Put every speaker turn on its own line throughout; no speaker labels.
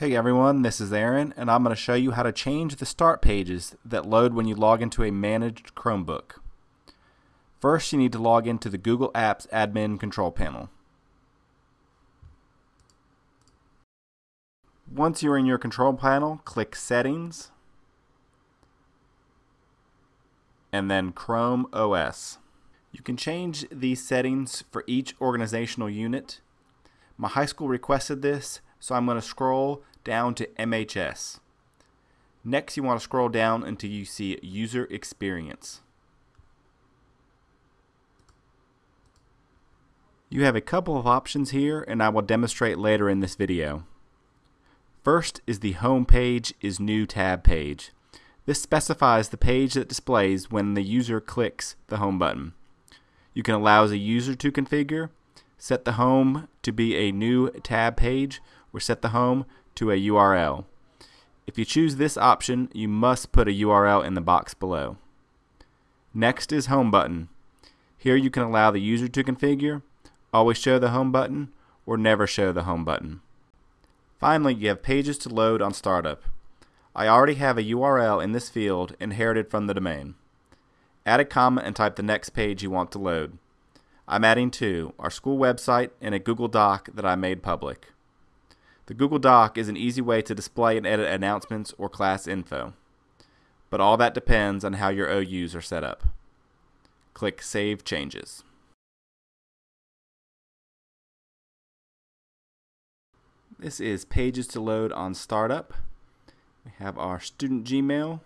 Hey everyone, this is Aaron, and I'm going to show you how to change the start pages that load when you log into a managed Chromebook. First, you need to log into the Google Apps Admin Control Panel. Once you're in your control panel, click Settings, and then Chrome OS. You can change these settings for each organizational unit. My high school requested this, so I'm going to scroll down to MHS. Next, you want to scroll down until you see User Experience. You have a couple of options here, and I will demonstrate later in this video. First is the Home page is New tab page. This specifies the page that displays when the user clicks the Home button. You can allow the user to configure, set the Home to be a new tab page, or set the Home to a URL. If you choose this option, you must put a URL in the box below. Next is Home button. Here you can allow the user to configure, always show the Home button, or never show the Home button. Finally, you have pages to load on startup. I already have a URL in this field inherited from the domain. Add a comment and type the next page you want to load. I'm adding two, our school website and a Google Doc that I made public. The Google Doc is an easy way to display and edit announcements or class info. But all that depends on how your OUs are set up. Click Save Changes. This is pages to load on startup. We have our student Gmail,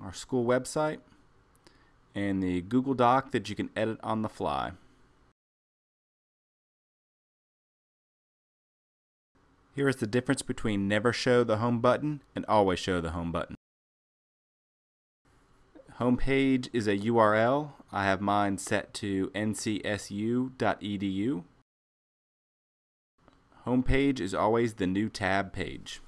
our school website, and the Google Doc that you can edit on the fly. Here is the difference between never show the home button and always show the home button. Homepage is a URL. I have mine set to ncsu.edu. Homepage is always the new tab page.